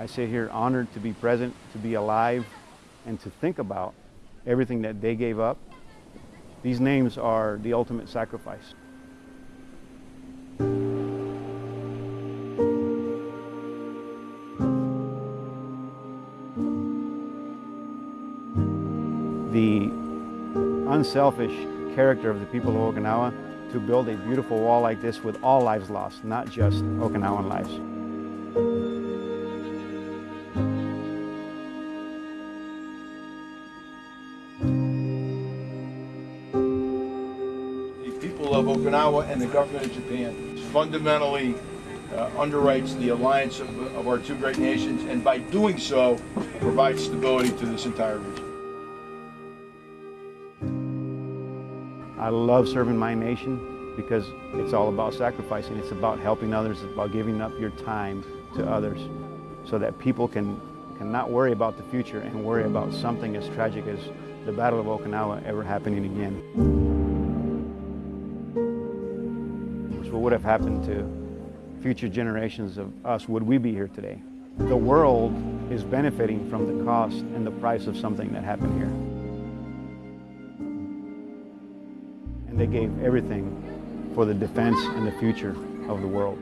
I sit here honored to be present, to be alive, and to think about everything that they gave up. These names are the ultimate sacrifice. The unselfish character of the people of Okinawa to build a beautiful wall like this with all lives lost, not just Okinawan lives. People of Okinawa and the government of Japan fundamentally uh, underwrites the alliance of, of our two great nations and by doing so provides stability to this entire region. I love serving my nation because it's all about sacrificing. It's about helping others. It's about giving up your time to others so that people can, can not worry about the future and worry about something as tragic as the Battle of Okinawa ever happening again. What would have happened to future generations of us? Would we be here today? The world is benefiting from the cost and the price of something that happened here. And they gave everything for the defense and the future of the world.